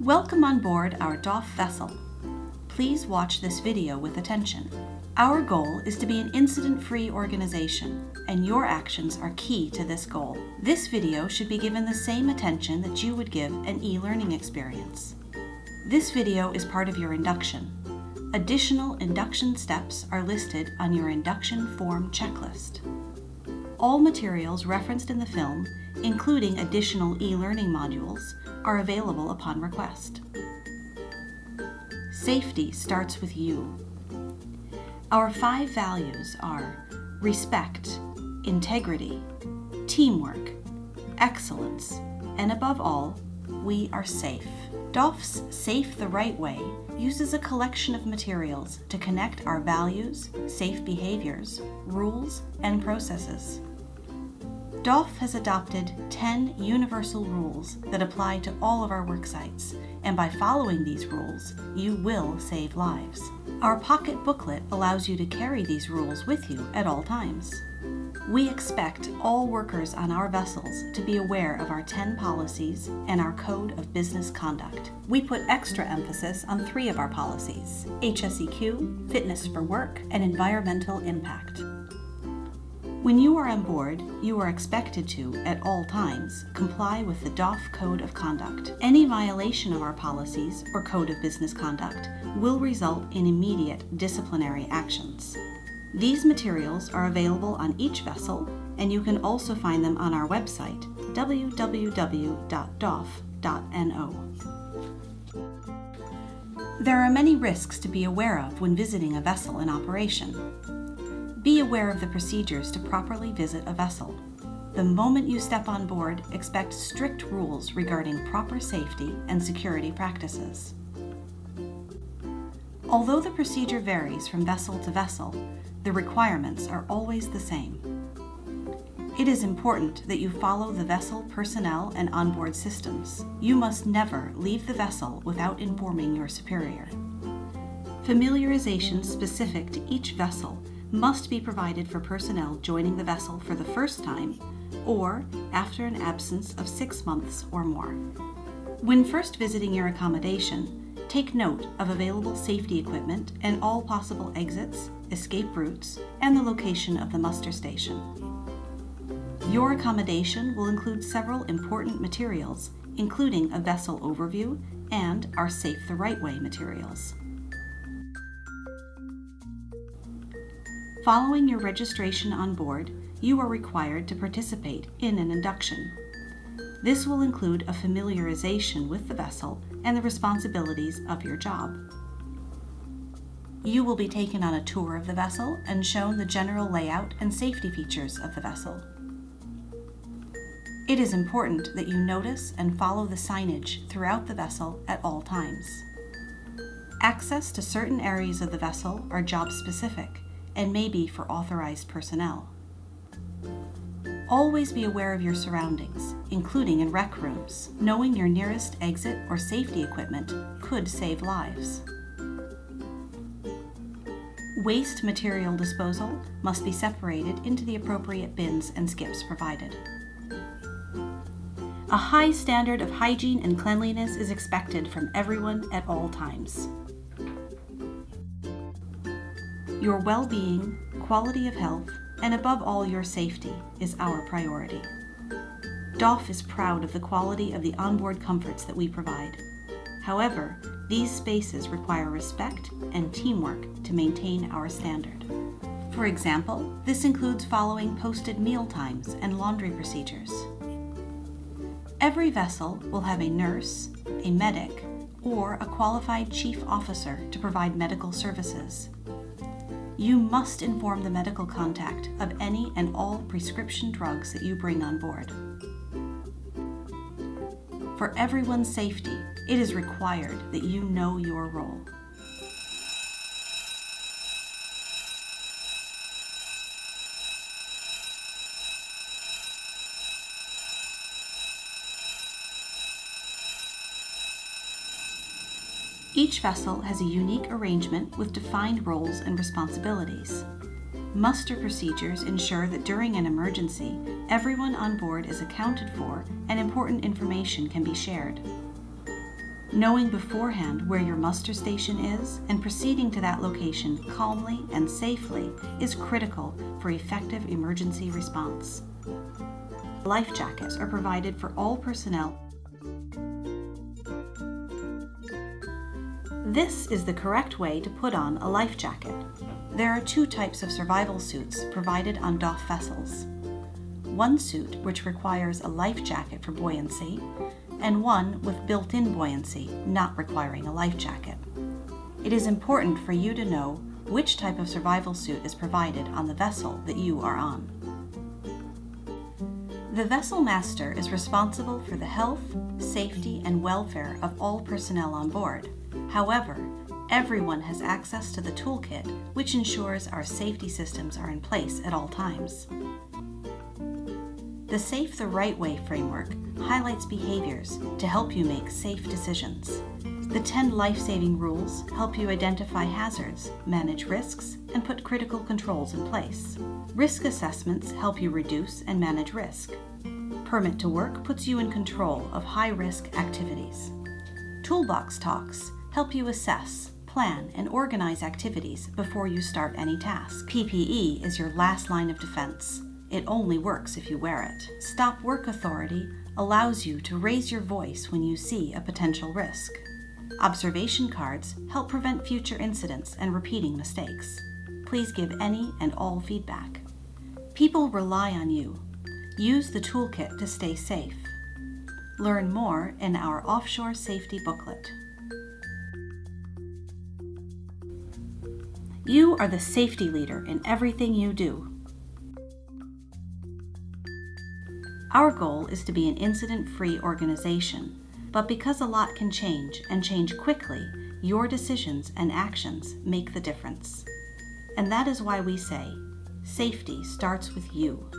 Welcome on board our DOF vessel. Please watch this video with attention. Our goal is to be an incident-free organization, and your actions are key to this goal. This video should be given the same attention that you would give an e-learning experience. This video is part of your induction. Additional induction steps are listed on your induction form checklist. All materials referenced in the film, including additional e-learning modules, are available upon request. Safety starts with you. Our five values are respect, integrity, teamwork, excellence, and above all, we are safe. DOF's Safe the Right Way uses a collection of materials to connect our values, safe behaviors, rules, and processes. DOF has adopted 10 universal rules that apply to all of our work sites, and by following these rules, you will save lives. Our pocket booklet allows you to carry these rules with you at all times. We expect all workers on our vessels to be aware of our 10 policies and our Code of Business Conduct. We put extra emphasis on three of our policies, HSEQ, Fitness for Work, and Environmental Impact. When you are on board, you are expected to, at all times, comply with the DOF Code of Conduct. Any violation of our policies or Code of Business Conduct will result in immediate disciplinary actions. These materials are available on each vessel, and you can also find them on our website, www.dof.no. There are many risks to be aware of when visiting a vessel in operation. Be aware of the procedures to properly visit a vessel. The moment you step on board, expect strict rules regarding proper safety and security practices. Although the procedure varies from vessel to vessel, the requirements are always the same. It is important that you follow the vessel personnel and onboard systems. You must never leave the vessel without informing your superior. Familiarization specific to each vessel must be provided for personnel joining the vessel for the first time or after an absence of six months or more. When first visiting your accommodation, take note of available safety equipment and all possible exits, escape routes, and the location of the muster station. Your accommodation will include several important materials, including a vessel overview and our Safe the Right Way materials. Following your registration on board, you are required to participate in an induction. This will include a familiarization with the vessel and the responsibilities of your job. You will be taken on a tour of the vessel and shown the general layout and safety features of the vessel. It is important that you notice and follow the signage throughout the vessel at all times. Access to certain areas of the vessel are job specific and maybe for authorized personnel. Always be aware of your surroundings, including in rec rooms. Knowing your nearest exit or safety equipment could save lives. Waste material disposal must be separated into the appropriate bins and skips provided. A high standard of hygiene and cleanliness is expected from everyone at all times. Your well-being, quality of health, and above all your safety is our priority. DOF is proud of the quality of the onboard comforts that we provide. However, these spaces require respect and teamwork to maintain our standard. For example, this includes following posted meal times and laundry procedures. Every vessel will have a nurse, a medic, or a qualified chief officer to provide medical services. You must inform the medical contact of any and all prescription drugs that you bring on board. For everyone's safety, it is required that you know your role. Each vessel has a unique arrangement with defined roles and responsibilities. Muster procedures ensure that during an emergency, everyone on board is accounted for and important information can be shared. Knowing beforehand where your muster station is and proceeding to that location calmly and safely is critical for effective emergency response. Life jackets are provided for all personnel. This is the correct way to put on a life jacket. There are two types of survival suits provided on DOF vessels. One suit which requires a life jacket for buoyancy, and one with built-in buoyancy, not requiring a life jacket. It is important for you to know which type of survival suit is provided on the vessel that you are on. The vessel master is responsible for the health, safety, and welfare of all personnel on board. However, everyone has access to the toolkit, which ensures our safety systems are in place at all times. The Safe the Right Way framework highlights behaviors to help you make safe decisions. The 10 life-saving rules help you identify hazards, manage risks, and put critical controls in place. Risk assessments help you reduce and manage risk. Permit to Work puts you in control of high-risk activities. Toolbox Talks help you assess, plan, and organize activities before you start any task. PPE is your last line of defense. It only works if you wear it. Stop Work Authority allows you to raise your voice when you see a potential risk. Observation cards help prevent future incidents and repeating mistakes. Please give any and all feedback. People rely on you. Use the toolkit to stay safe. Learn more in our Offshore Safety Booklet. You are the safety leader in everything you do. Our goal is to be an incident-free organization, but because a lot can change and change quickly, your decisions and actions make the difference. And that is why we say, safety starts with you.